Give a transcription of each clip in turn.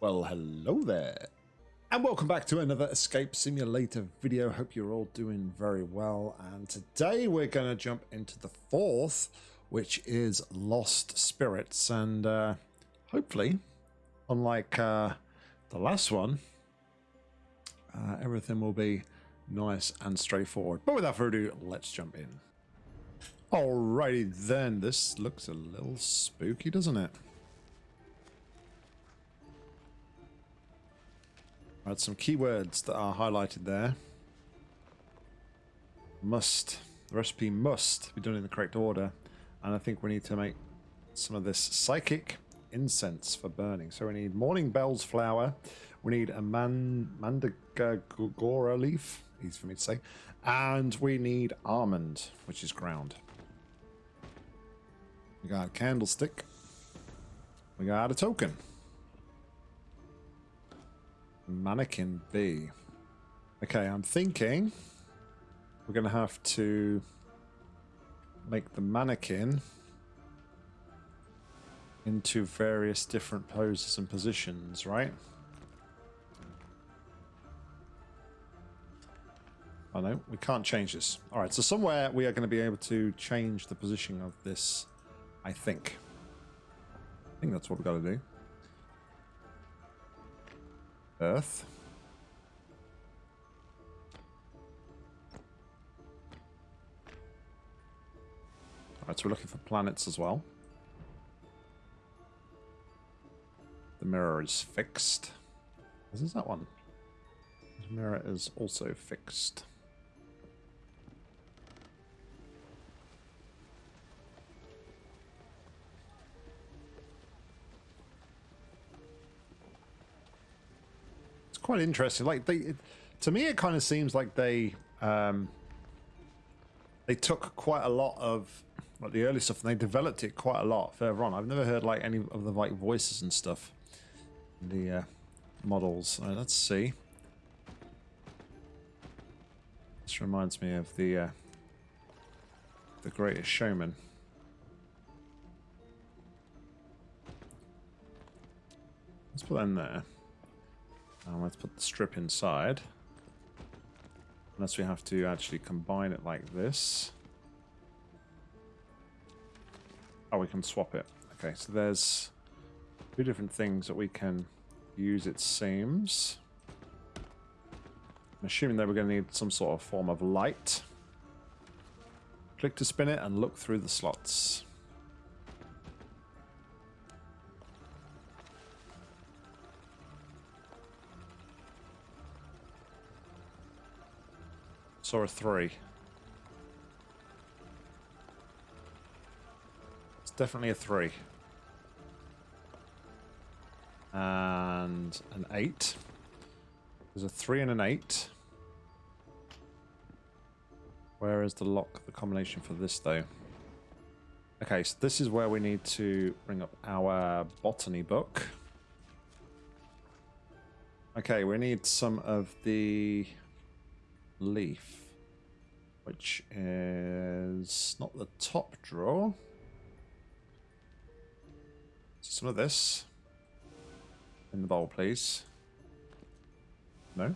Well, hello there. And welcome back to another Escape Simulator video. Hope you're all doing very well. And today we're going to jump into the fourth, which is Lost Spirits. And uh, hopefully, unlike uh, the last one, uh, everything will be nice and straightforward. But without further ado, let's jump in. Alrighty then, this looks a little spooky, doesn't it? Right, some keywords that are highlighted there. Must. The recipe must be done in the correct order. And I think we need to make some of this psychic incense for burning. So we need morning bells flower. We need a man mandragora leaf. Easy for me to say. And we need almond, which is ground. We got a candlestick. We got a token. Mannequin B. Okay, I'm thinking we're going to have to make the mannequin into various different poses and positions, right? Oh no, we can't change this. Alright, so somewhere we are going to be able to change the position of this, I think. I think that's what we've got to do. Earth. Alright, so we're looking for planets as well. The mirror is fixed. This is that one. The mirror is also fixed. Quite interesting. Like they, to me, it kind of seems like they um, they took quite a lot of like the early stuff and they developed it quite a lot further on. I've never heard like any of the like voices and stuff. The uh, models. Right, let's see. This reminds me of the uh, the Greatest Showman. Let's put that in there. And let's put the strip inside. Unless we have to actually combine it like this. Oh, we can swap it. Okay, so there's two different things that we can use, it seems. I'm assuming that we're going to need some sort of form of light. Click to spin it and look through the slots. Saw a three. It's definitely a three. And an eight. There's a three and an eight. Where is the lock, the combination for this though? Okay, so this is where we need to bring up our botany book. Okay, we need some of the leaf which is not the top drawer. Some of this in the bowl, please. No?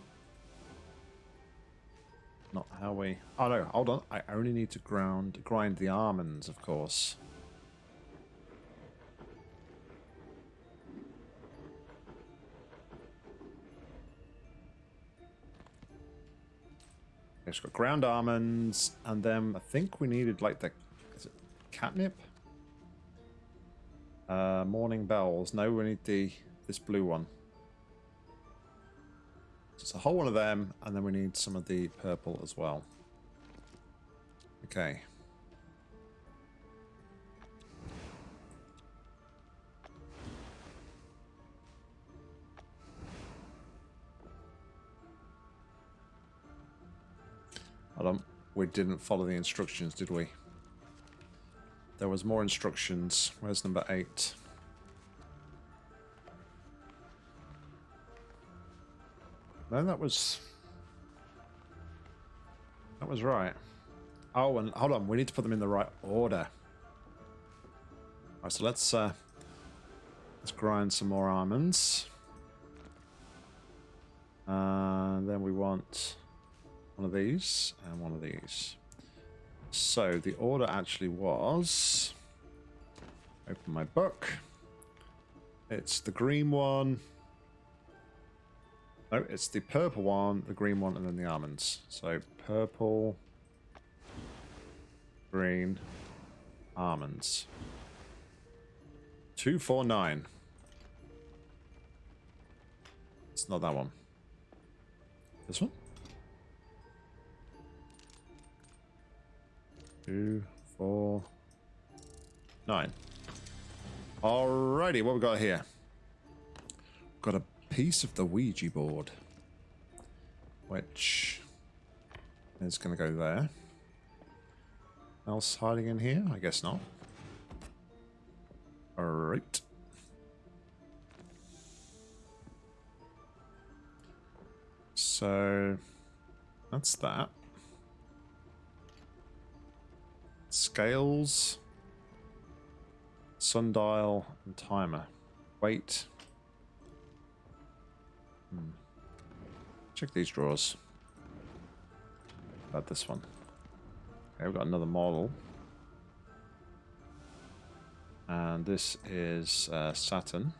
Not how we... Oh, no, hold on. I only need to ground, grind the almonds, of course. It's got ground almonds, and then I think we needed like the is it catnip? Uh, morning bells. No, we need the this blue one. It's a whole one of them, and then we need some of the purple as well. Okay. Hold on. We didn't follow the instructions, did we? There was more instructions. Where's number eight? No, that was... That was right. Oh, and hold on. We need to put them in the right order. Alright, so let's... Uh, let's grind some more almonds. And then we want one of these and one of these. So the order actually was... Open my book. It's the green one. No, it's the purple one, the green one, and then the almonds. So purple, green, almonds. 249. It's not that one. This one? Two, four, nine. Alrighty, what we got here? Got a piece of the Ouija board, which is going to go there. Else hiding in here? I guess not. Alright. So that's that. Scales, sundial, and timer. Wait. Hmm. Check these drawers. About this one. Okay, we've got another model. And this is uh, Saturn.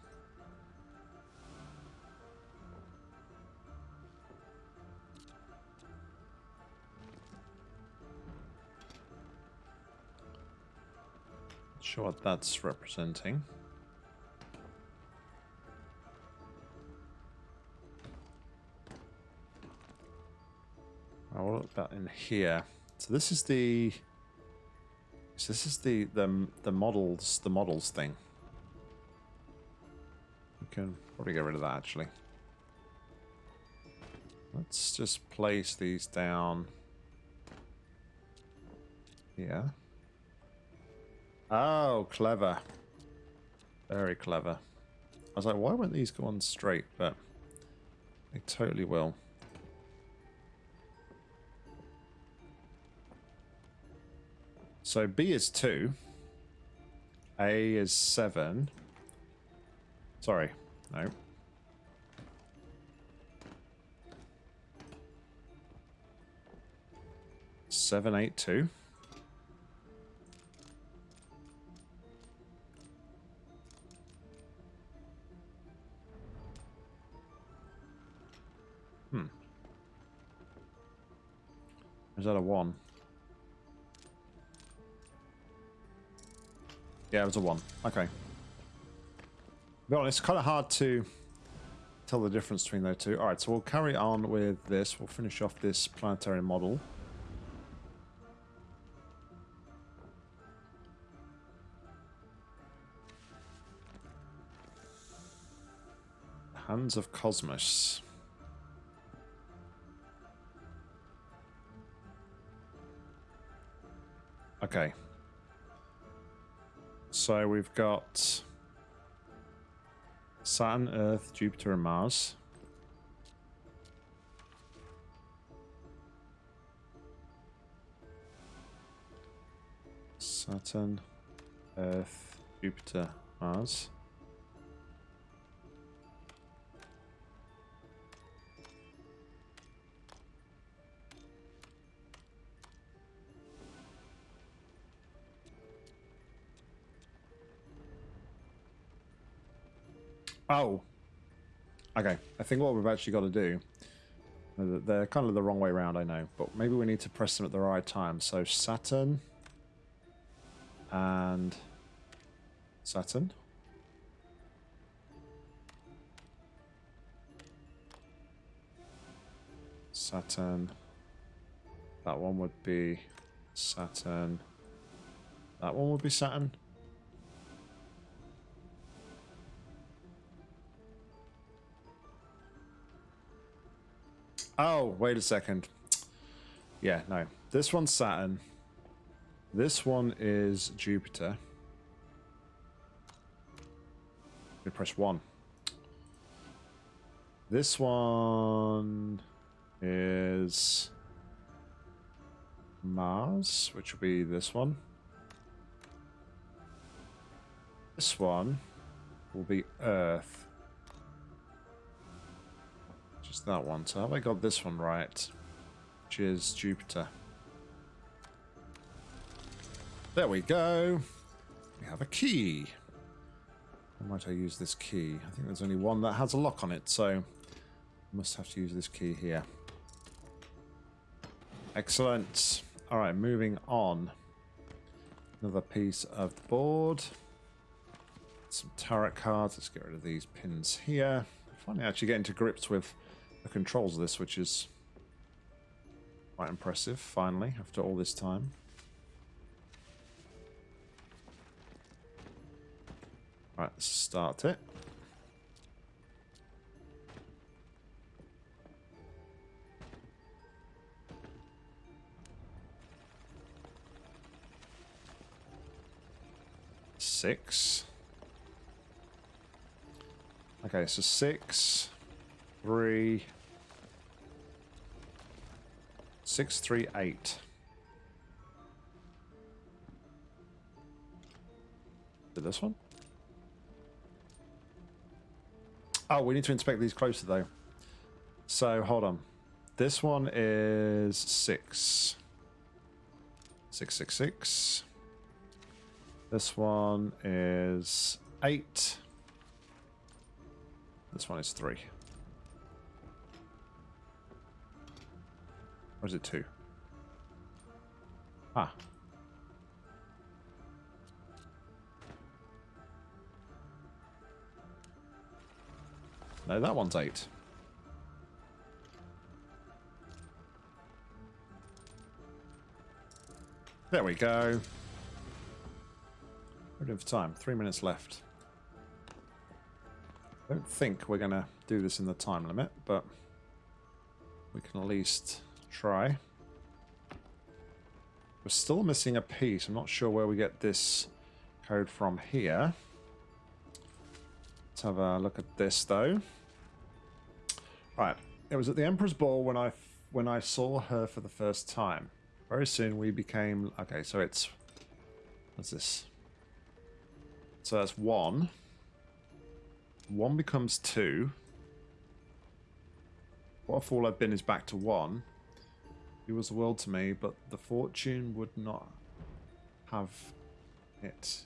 Sure what that's representing. Oh, what about in here? So this is the. So this is the the the models the models thing. We can probably get rid of that actually. Let's just place these down here. Oh, clever. Very clever. I was like, why won't these go on straight? But they totally will. So B is 2. A is 7. Sorry. No. Seven, eight, two. Is that a one? Yeah, it was a one. Okay. Honest, it's kind of hard to tell the difference between those two. All right, so we'll carry on with this. We'll finish off this planetary model. Hands of Cosmos. Okay. So we've got Saturn, Earth, Jupiter, and Mars. Saturn, Earth, Jupiter, Mars. Oh. Okay. I think what we've actually got to do... They're kind of the wrong way around, I know. But maybe we need to press them at the right time. So Saturn... And... Saturn. Saturn. That one would be Saturn. That one would be Saturn. Oh, wait a second. Yeah, no. This one's Saturn. This one is Jupiter. We press one. This one is Mars, which will be this one. This one will be Earth. That one. So have I got this one right? Which is Jupiter. There we go. We have a key. Might I use this key? I think there's only one that has a lock on it, so I must have to use this key here. Excellent. All right, moving on. Another piece of board. Some tarot cards. Let's get rid of these pins here. Finally actually getting to grips with the controls of this, which is quite impressive, finally, after all this time. Right, let's start it. Six. Okay, so six, three, six, three, eight. Did this one? Oh, we need to inspect these closer though. So hold on. This one is six. Six, six, six. This one is eight. This one is three. Or is it two? Ah. No, that one's eight. There we go. We're doing for time. Three minutes left. I don't think we're going to do this in the time limit, but we can at least try. We're still missing a piece. I'm not sure where we get this code from here. Let's have a look at this, though. Right. It was at the Emperor's Ball when I when I saw her for the first time. Very soon we became... Okay, so it's... What's this? So that's one. One becomes two. What if all I've been is back to one? He was the world to me, but the fortune would not have it.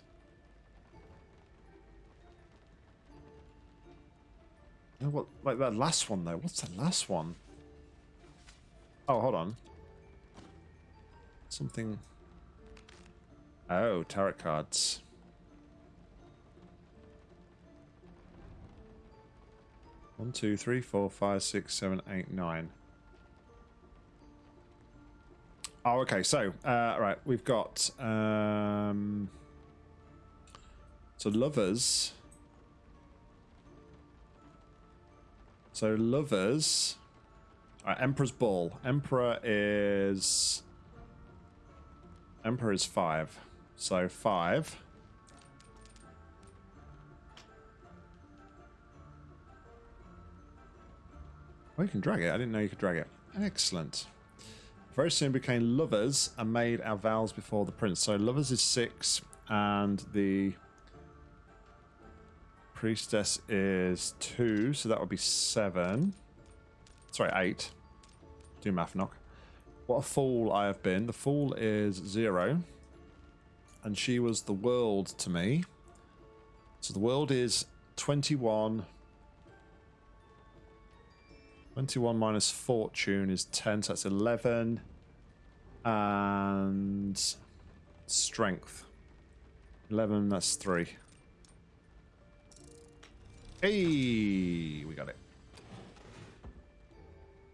You know what? Like that last one though. What's the last one? Oh, hold on. Something. Oh, tarot cards. One, two, three, four, five, six, seven, eight, nine. Oh, okay. So, uh, right, we've got um, so lovers. So lovers. Right, Emperor's Ball. Emperor is Emperor is five. So five. Oh, you can drag it. I didn't know you could drag it. Excellent. Very soon became lovers and made our vows before the prince. So lovers is six, and the priestess is two, so that would be seven. Sorry, eight. Do math knock. What a fool I have been. The fool is zero, and she was the world to me. So the world is 21 21 minus fortune is 10, so that's 11. And strength. 11, that's 3. Hey, we got it.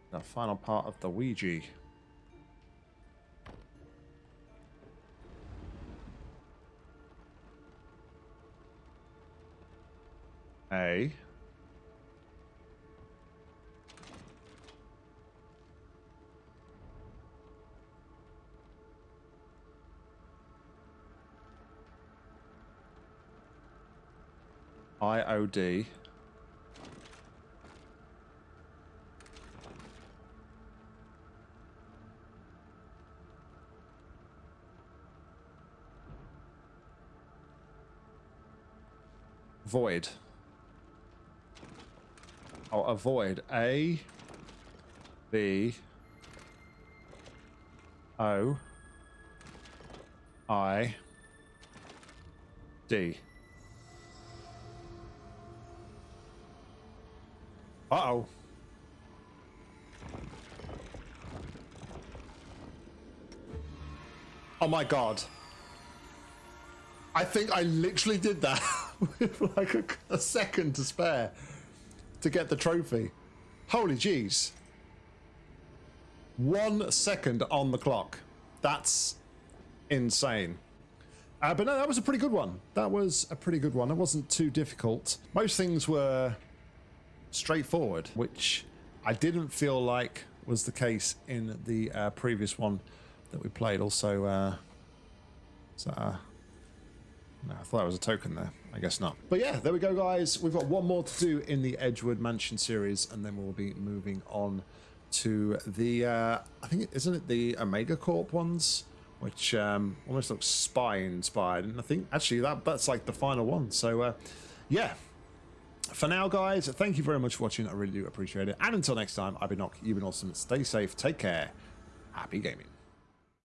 The final part of the Ouija. A. IOD. Void. I'll avoid A, B O I D. Uh oh. Oh my god. I think I literally did that with like a, a, second to spare to get the trophy. Holy jeez. One second on the clock. That's insane. Uh, but no, that was a pretty good one. That was a pretty good one. It wasn't too difficult. Most things were straightforward, which I didn't feel like was the case in the uh, previous one that we played. Also, uh, so, uh, no, I thought that was a token there. I guess not. But yeah, there we go, guys. We've got one more to do in the Edgewood Mansion series, and then we'll be moving on to the, uh, I think, isn't it the Omega Corp ones? Which um, almost looks spy inspired. And I think actually that that's like the final one. So uh, yeah, for now, guys, thank you very much for watching. I really do appreciate it. And until next time, I've been Nock, you've been awesome. Stay safe, take care, happy gaming.